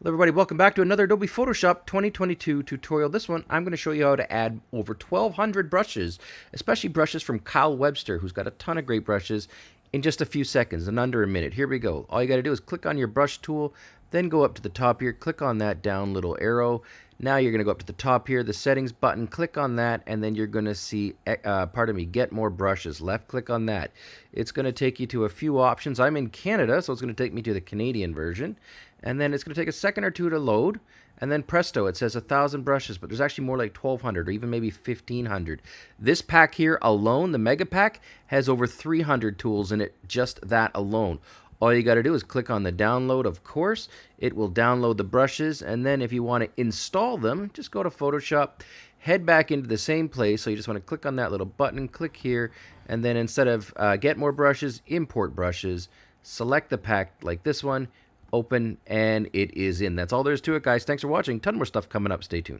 Hello everybody, welcome back to another Adobe Photoshop 2022 tutorial. This one, I'm going to show you how to add over 1,200 brushes, especially brushes from Kyle Webster, who's got a ton of great brushes, in just a few seconds, in under a minute. Here we go. All you got to do is click on your brush tool, then go up to the top here, click on that down little arrow. Now you're going to go up to the top here, the settings button, click on that, and then you're going to see, eh, uh, pardon me, get more brushes. Left click on that. It's going to take you to a few options. I'm in Canada, so it's going to take me to the Canadian version and then it's going to take a second or two to load and then presto it says a thousand brushes but there's actually more like 1200 or even maybe 1500 this pack here alone the mega pack has over 300 tools in it just that alone all you got to do is click on the download of course it will download the brushes and then if you want to install them just go to photoshop head back into the same place so you just want to click on that little button click here and then instead of uh, get more brushes import brushes select the pack like this one open, and it is in. That's all there is to it, guys. Thanks for watching. Ton more stuff coming up. Stay tuned.